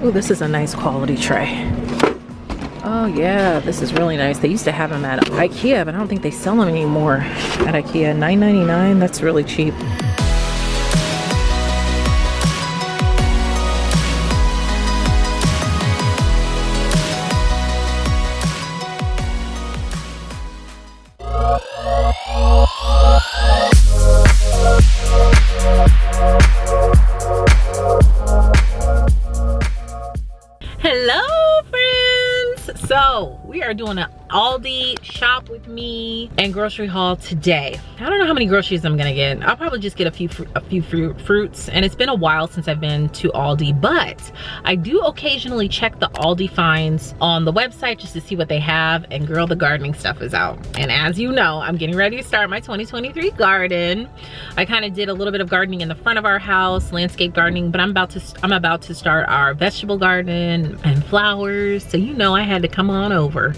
Oh, this is a nice quality tray. Oh yeah, this is really nice. They used to have them at Ikea, but I don't think they sell them anymore at Ikea. $9.99, that's really cheap. Are doing an Aldi shop with me and grocery haul today. I don't know how many groceries I'm gonna get. I'll probably just get a few a few fruit, fruits and it's been a while since I've been to Aldi, but I do occasionally check the Aldi finds on the website just to see what they have and girl, the gardening stuff is out. And as you know, I'm getting ready to start my 2023 garden. I kind of did a little bit of gardening in the front of our house, landscape gardening, but I'm about to I'm about to start our vegetable garden and flowers. So you know I had to come on over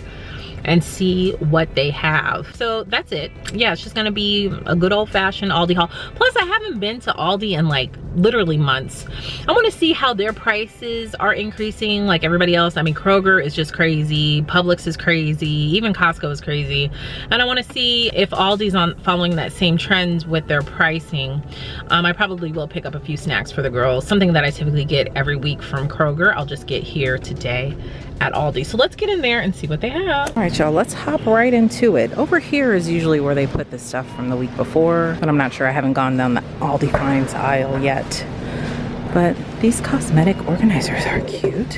and see what they have. So that's it. Yeah, it's just gonna be a good old fashioned Aldi haul. Plus I haven't been to Aldi in like literally months. I wanna see how their prices are increasing like everybody else. I mean, Kroger is just crazy. Publix is crazy. Even Costco is crazy. And I wanna see if Aldi's on following that same trend with their pricing. Um, I probably will pick up a few snacks for the girls. Something that I typically get every week from Kroger. I'll just get here today at Aldi. So let's get in there and see what they have. All right, y'all, let's hop right into it. Over here is usually where they put the stuff from the week before, but I'm not sure. I haven't gone down the Aldi Finds aisle yet. But these cosmetic organizers are cute.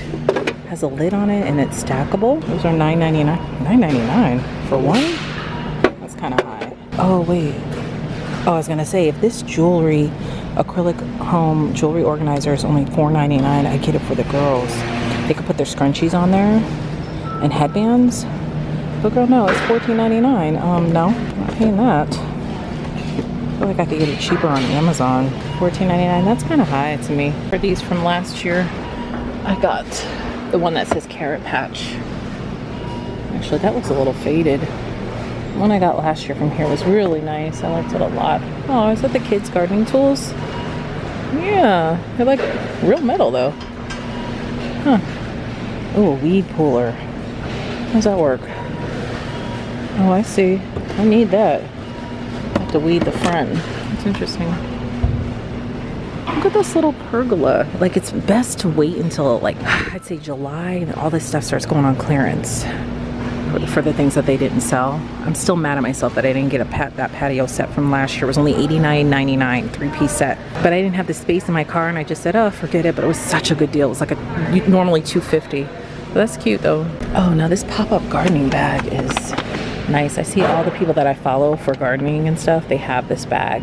Has a lid on it and it's stackable. Those are $9.99. $9.99 for one? That's kind of high. Oh, wait. Oh, I was gonna say, if this jewelry, acrylic home jewelry organizer is only $4.99, I get it for the girls. They could put their scrunchies on there and headbands. But girl, no, it's $14.99. Um, no, I'm not paying that. I feel like I could get it cheaper on Amazon. $14.99, that's kind of high to me. For these from last year, I got the one that says Carrot Patch. Actually, that looks a little faded. One I got last year from here was really nice. I liked it a lot. Oh, is that the kids' gardening tools? Yeah, they're like real metal though. Huh. Oh, a weed puller. How does that work? Oh, I see. I need that. I have to weed the front. That's interesting. Look at this little pergola. Like, it's best to wait until, like, I'd say July and all this stuff starts going on clearance for the things that they didn't sell. I'm still mad at myself that I didn't get a pat that patio set from last year. It was only $89.99, three-piece set. But I didn't have the space in my car and I just said, oh, forget it. But it was such a good deal. It was like a normally 250 but That's cute though. Oh, now this pop-up gardening bag is nice. I see all the people that I follow for gardening and stuff, they have this bag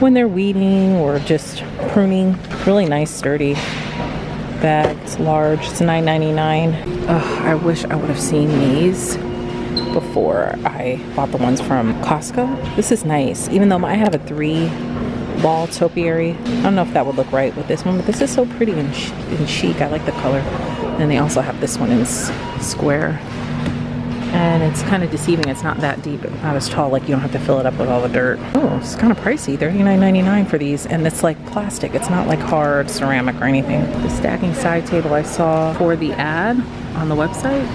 when they're weeding or just pruning. Really nice, sturdy bag. It's large. It's $9.99. Ugh, I wish I would have seen these before I bought the ones from Costco. This is nice. Even though I have a three ball topiary. I don't know if that would look right with this one, but this is so pretty and, and chic. I like the color. And they also have this one in square and it's kind of deceiving. It's not that deep, not as tall, like you don't have to fill it up with all the dirt. Oh, it's kind of pricey, $39.99 for these, and it's like plastic. It's not like hard ceramic or anything. The stacking side table I saw for the ad on the website,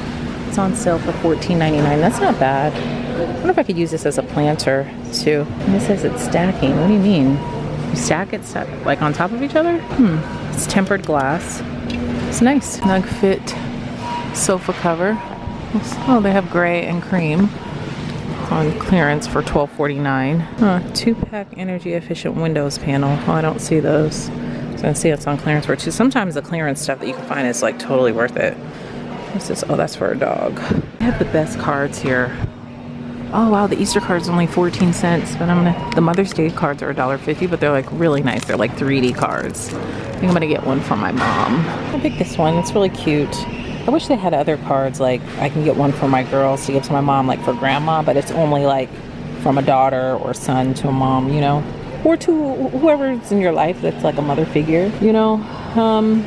it's on sale for $14.99. That's not bad. I wonder if I could use this as a planter too. And this says it's stacking. What do you mean? You stack it like on top of each other? Hmm. It's tempered glass. It's nice. Snug fit sofa cover. Oh, they have gray and cream on clearance for $12.49. Huh, two-pack energy efficient windows panel. Oh, I don't see those. So I see it's on clearance for two. Sometimes the clearance stuff that you can find is like totally worth it. This? Oh, that's for a dog. They have the best cards here. Oh wow, the Easter card's only 14 cents, but I'm gonna, the Mother's Day cards are $1.50, but they're like really nice. They're like 3D cards. I think I'm gonna get one for my mom. I picked this one, it's really cute. I wish they had other cards like I can get one for my girls to give to my mom like for grandma but it's only like from a daughter or son to a mom you know? Or to whoever's in your life that's like a mother figure you know? Um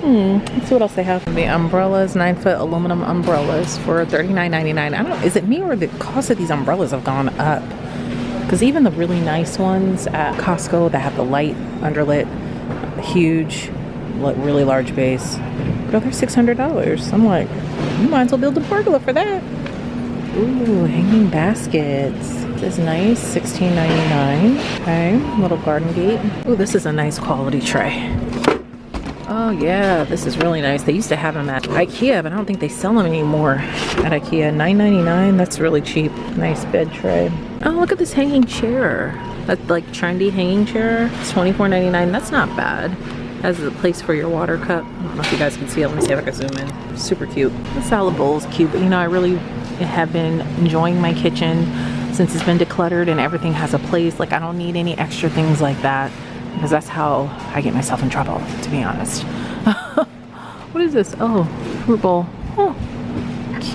hmm let's see what else they have. The umbrellas nine foot aluminum umbrellas for $39.99 I don't know is it me or the cost of these umbrellas have gone up? Because even the really nice ones at Costco that have the light underlit huge like really large base. But they're $600. I'm like, you might as well build a pergola for that. Ooh, hanging baskets. This is nice, $16.99. Okay, little garden gate. Ooh, this is a nice quality tray. Oh yeah, this is really nice. They used to have them at Ikea, but I don't think they sell them anymore at Ikea. $9.99, that's really cheap. Nice bed tray. Oh, look at this hanging chair. That like trendy hanging chair. It's $24.99, that's not bad. Has a place for your water cup. I don't know if you guys can see it. Let me see if I can zoom in. Super cute. The salad bowl is cute, but you know, I really have been enjoying my kitchen since it's been decluttered and everything has a place. Like I don't need any extra things like that because that's how I get myself in trouble, to be honest. what is this? Oh, fruit bowl. Oh,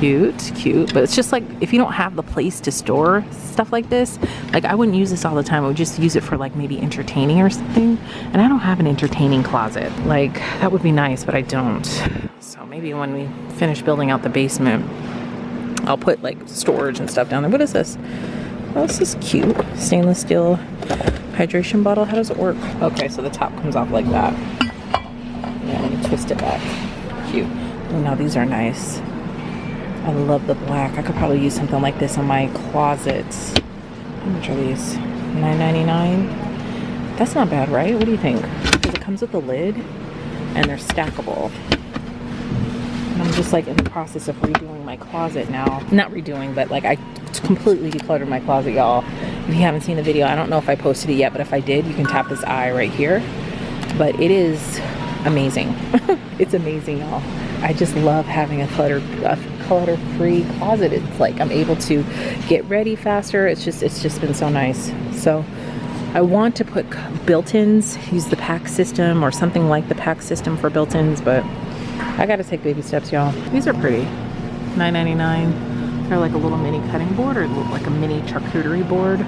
cute, cute. But it's just like, if you don't have the place to store stuff like this, like I wouldn't use this all the time. I would just use it for like maybe entertaining or something. And I don't have an entertaining closet. Like that would be nice, but I don't. So maybe when we finish building out the basement, I'll put like storage and stuff down there. What is this? Oh, this is cute. Stainless steel hydration bottle. How does it work? Okay, so the top comes off like that. Yeah, let me twist it back. Cute. Oh, now these are nice. I love the black. I could probably use something like this in my closet. How much are these? $9.99? That's not bad, right? What do you think? Because it comes with a lid and they're stackable. And I'm just like in the process of redoing my closet now. Not redoing, but like I completely decluttered my closet, y'all. If you haven't seen the video, I don't know if I posted it yet, but if I did, you can tap this eye right here. But it is amazing. it's amazing, y'all. I just love having a clutter, a clutter-free closet. It's like I'm able to get ready faster. It's just, it's just been so nice. So I want to put built-ins, use the PAX system or something like the PAX system for built-ins, but I gotta take baby steps, y'all. These are pretty. $9.99. They're like a little mini cutting board or like a mini charcuterie board.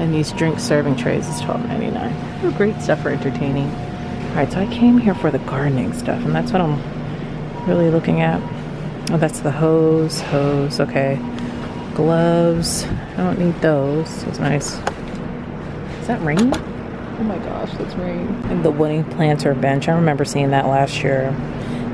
And these drink serving trays is $12.99. They're great stuff for entertaining. All right, so I came here for the gardening stuff and that's what I'm really looking at. Oh, that's the hose, hose, okay. Gloves, I don't need those. It's nice. Is that rain? Oh my gosh, that's rain. And the wooden planter bench, I remember seeing that last year.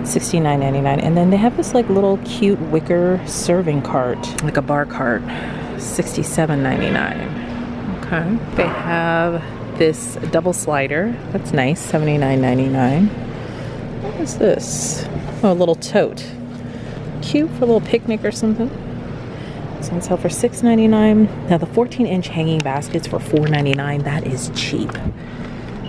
$69.99 and then they have this like little cute wicker serving cart like a bar cart $67.99 okay they have this double slider that's nice $79.99 what is this oh a little tote cute for a little picnic or something it's on sale for $6.99 now the 14 inch hanging baskets for $4.99 that is cheap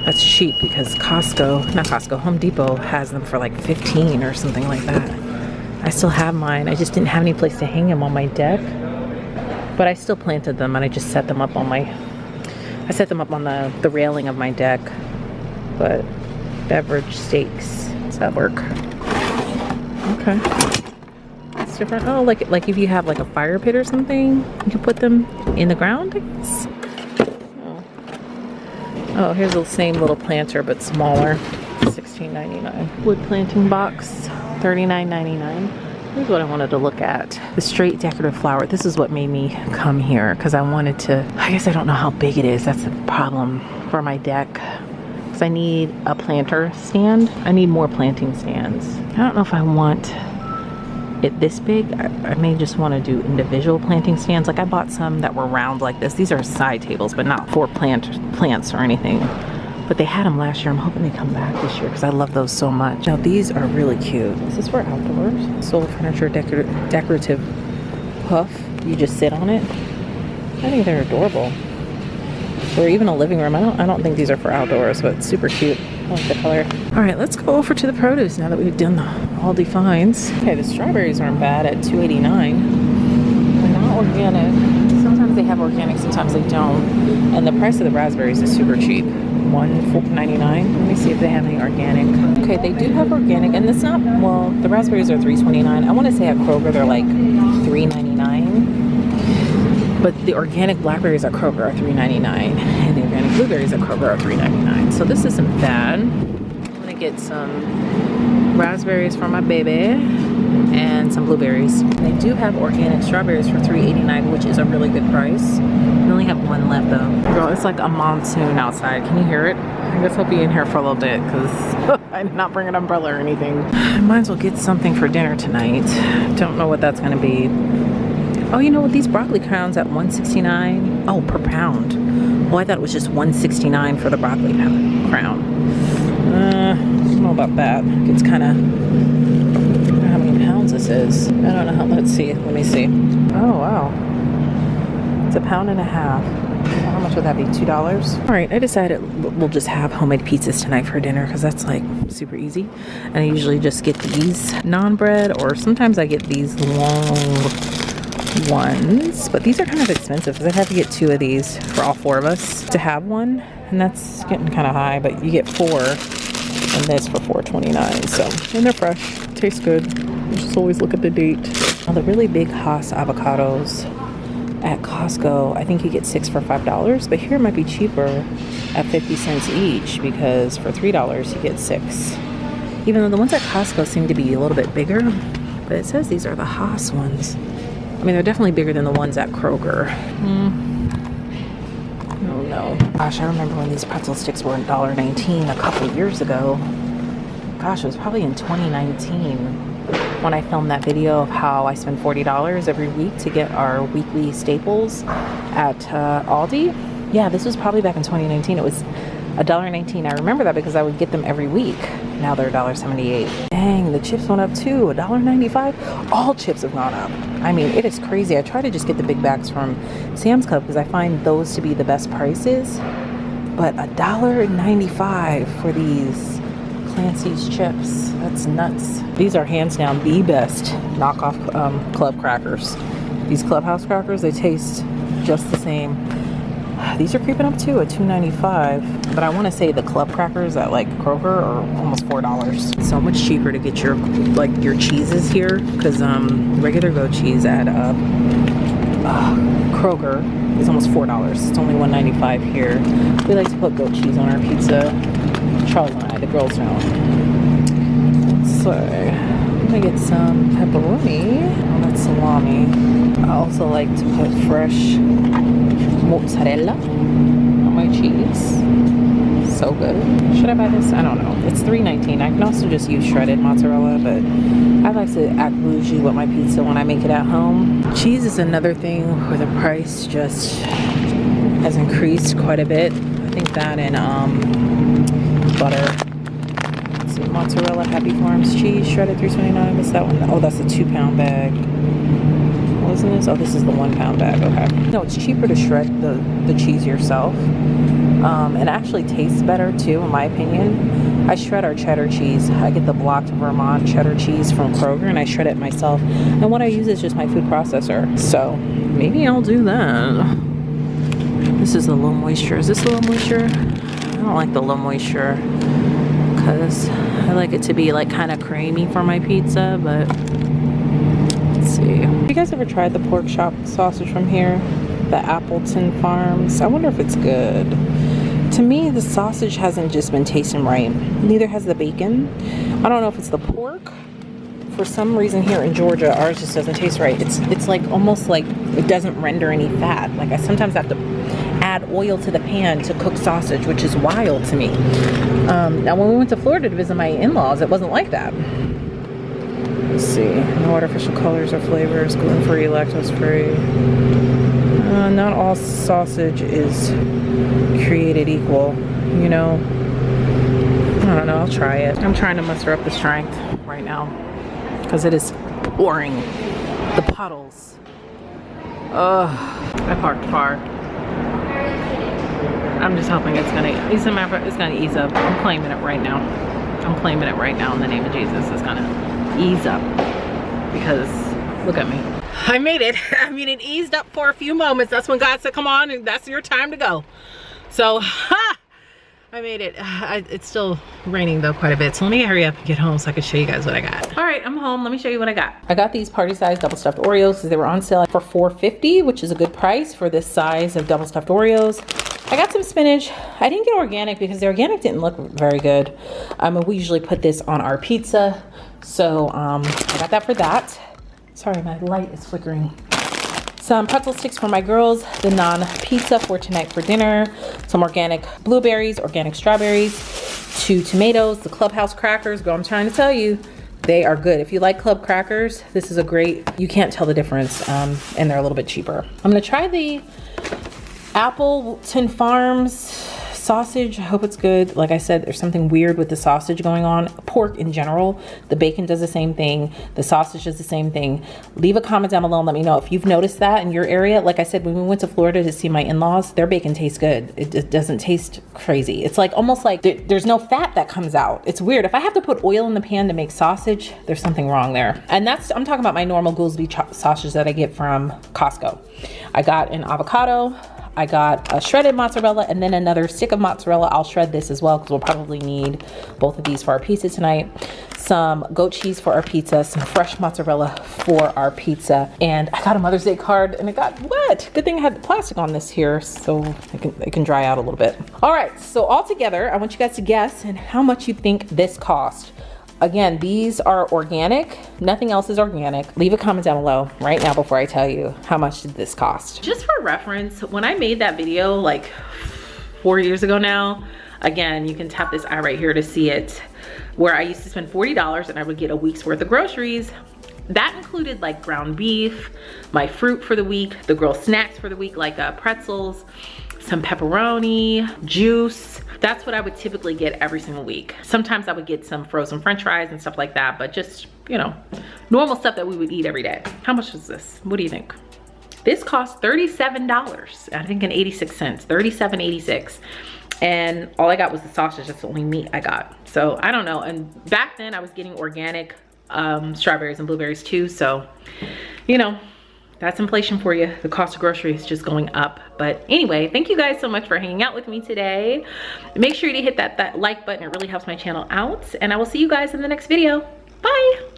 that's cheap because Costco, not Costco, Home Depot has them for like 15 or something like that. I still have mine. I just didn't have any place to hang them on my deck. But I still planted them and I just set them up on my, I set them up on the, the railing of my deck. But beverage stakes, does that work? Okay. Different. Oh, like, like if you have like a fire pit or something, you can put them in the ground, guess. Oh. oh, here's the same little planter, but smaller. $16.99. Wood planting box, $39.99. Here's what I wanted to look at. The straight decorative flower. This is what made me come here because I wanted to, I guess I don't know how big it is. That's the problem for my deck. Because I need a planter stand. I need more planting stands. I don't know if I want it this big I, I, may just want to do individual planting stands. Like I bought some that were round like this. These are side tables but not for plant plants or anything. But they had them last year. I'm hoping they come back this year because I love those so much. Now these are really cute. This is for outdoors. Soul furniture decor decorative puff you just sit on it. I think they're adorable. Or even a living room. I don't I don't think these are for outdoors but super cute. I like the color. All right, let's go over to the produce now that we've done the Aldi finds. Okay, the strawberries aren't bad at 2.89. They're not organic. Sometimes they have organic, sometimes they don't. And the price of the raspberries is super cheap. 1.99. Let me see if they have any organic. Okay, they do have organic, and it's not, well, the raspberries are 3.29. I want to say at Kroger they're like 3.99. But the organic blackberries at Kroger are 3.99, and the organic blueberries at Kroger are 3.99. So this isn't bad. I'm gonna get some raspberries for my baby and some blueberries. They do have organic strawberries for 3.89, which is a really good price. We only have one left though. Girl, it's like a monsoon outside. Can you hear it? I guess I'll be in here for a little bit because I did not bring an umbrella or anything. I might as well get something for dinner tonight. Don't know what that's gonna be. Oh, you know what? These broccoli crowns at 169. Oh, per pound. Oh, I thought it was just 169 for the broccoli crown. Uh, I know about that. It's kind of. I don't know how many pounds this is. I don't know how. Let's see. Let me see. Oh wow. It's a pound and a half. How much would that be? Two dollars. All right. I decided we'll just have homemade pizzas tonight for dinner because that's like super easy. And I usually just get these naan bread, or sometimes I get these long ones but these are kind of expensive because i have to get two of these for all four of us to have one and that's getting kind of high but you get four and this for 4.29 so. And they're fresh tastes good. Just always look at the date. Now the really big Hass avocados at Costco I think you get six for five dollars but here it might be cheaper at 50 cents each because for three dollars you get six. Even though the ones at Costco seem to be a little bit bigger but it says these are the Hass ones. I mean, they're definitely bigger than the ones at Kroger. Mm. Gosh, I remember when these pretzel sticks were $1.19 a couple years ago. Gosh, it was probably in 2019 when I filmed that video of how I spend $40 every week to get our weekly staples at uh, Aldi. Yeah, this was probably back in 2019. It was $1.19. I remember that because I would get them every week. Now they're $1.78. Dang, the chips went up too. $1.95. All chips have gone up. I mean, it is crazy. I try to just get the big bags from Sam's Club because I find those to be the best prices. But $1.95 for these Clancy's chips. That's nuts. These are hands down the best knockoff um, club crackers. These clubhouse crackers, they taste just the same these are creeping up too at $2.95. But I want to say the club crackers at like Kroger are almost $4. So much cheaper to get your like your cheeses here because um, regular goat cheese at uh, uh, Kroger is almost $4. It's only $1.95 here. We like to put goat cheese on our pizza. Charles and I, the girls don't. So get some pepperoni. Oh, that's salami. I also like to put fresh mozzarella on my cheese. So good. Should I buy this? I don't know. It's $3.19. I can also just use shredded mozzarella, but I like to act bougie with my pizza when I make it at home. Cheese is another thing where the price just has increased quite a bit. I think that and um, butter. Mozzarella, Happy Farms cheese, shredded 3.29. What's that one? Oh, that's a two pound bag isn't this? Oh, this is the one pound bag. Okay. No, it's cheaper to shred the, the cheese yourself. Um, and actually tastes better too, in my opinion. I shred our cheddar cheese. I get the blocked Vermont cheddar cheese from Kroger and I shred it myself. And what I use is just my food processor. So maybe I'll do that. This is the low moisture. Is this the low moisture? I don't like the low moisture because I like it to be like kind of creamy for my pizza, but let's see. Have you guys ever tried the pork chop sausage from here? The Appleton Farms. I wonder if it's good. To me, the sausage hasn't just been tasting right. Neither has the bacon. I don't know if it's the pork. For some reason here in Georgia, ours just doesn't taste right. It's it's like almost like it doesn't render any fat. Like I sometimes have to add oil to the pan to cook sausage, which is wild to me. Um, now, when we went to Florida to visit my in-laws, it wasn't like that. Let's see. No artificial colors or flavors, gluten-free, lactose-free. Uh, not all sausage is created equal, you know. I don't know, I'll try it. I'm trying to muster up the strength right now because it is pouring. The puddles. Ugh, I parked far. I'm just hoping it's gonna, it's gonna ease up. I'm claiming it right now. I'm claiming it right now in the name of Jesus. It's gonna ease up because look at me. I made it. I mean, it eased up for a few moments. That's when God said, come on, and that's your time to go. So, ha! I made it. it's still raining though quite a bit. So let me hurry up and get home so I can show you guys what I got. All right, I'm home. Let me show you what I got. I got these party size double stuffed Oreos because they were on sale for $4.50, which is a good price for this size of double stuffed Oreos. I got some spinach. I didn't get organic because the organic didn't look very good. Um, we usually put this on our pizza so um, I got that for that. Sorry, my light is flickering. some pretzel sticks for my girls, the naan-pizza for tonight for dinner, some organic blueberries, organic strawberries, two tomatoes, the clubhouse crackers. Girl, I'm trying to tell you, they are good. If you like club crackers, this is a great, you can't tell the difference um, and they're a little bit cheaper. I'm gonna try the Appleton Farms sausage i hope it's good. Like i said there's something weird with the sausage going on. Pork in general the bacon does the same thing. The sausage does the same thing. Leave a comment down below and let me know if you've noticed that in your area. Like i said when we went to florida to see my in-laws their bacon tastes good. It, doesn't taste crazy. It's like almost like there, there's no fat that comes out. It's weird. If i have to put oil in the pan to make sausage there's something wrong there. And that's i'm talking about my normal goolsby sausage that i get from costco. I got an avocado I got a shredded mozzarella and then another stick of mozzarella. I'll shred this as well because we'll probably need both of these for our pizza tonight. Some goat cheese for our pizza, some fresh mozzarella for our pizza. And I got a Mother's Day card and it got wet. Good thing I had the plastic on this here so it can, it can dry out a little bit. All right, so all together, I want you guys to guess and how much you think this cost. Again, these are organic. Nothing else is organic. Leave a comment down below right now before I tell you how much did this cost. Just for reference, when I made that video like four years ago now, again, you can tap this eye right here to see it, where I used to spend $40 and I would get a week's worth of groceries. That included like ground beef, my fruit for the week, the girl snacks for the week, like uh, pretzels, some pepperoni, juice. That's what I would typically get every single week. Sometimes I would get some frozen french fries and stuff like that, but just, you know, normal stuff that we would eat every day. How much is this? What do you think? This cost $37, I think in 86 cents, 37.86. And all I got was the sausage, that's the only meat I got. So I don't know, and back then I was getting organic um, strawberries and blueberries too, so, you know, that's inflation for you. The cost of groceries just going up. But anyway, thank you guys so much for hanging out with me today. Make sure to hit that, that like button. It really helps my channel out. And I will see you guys in the next video. Bye.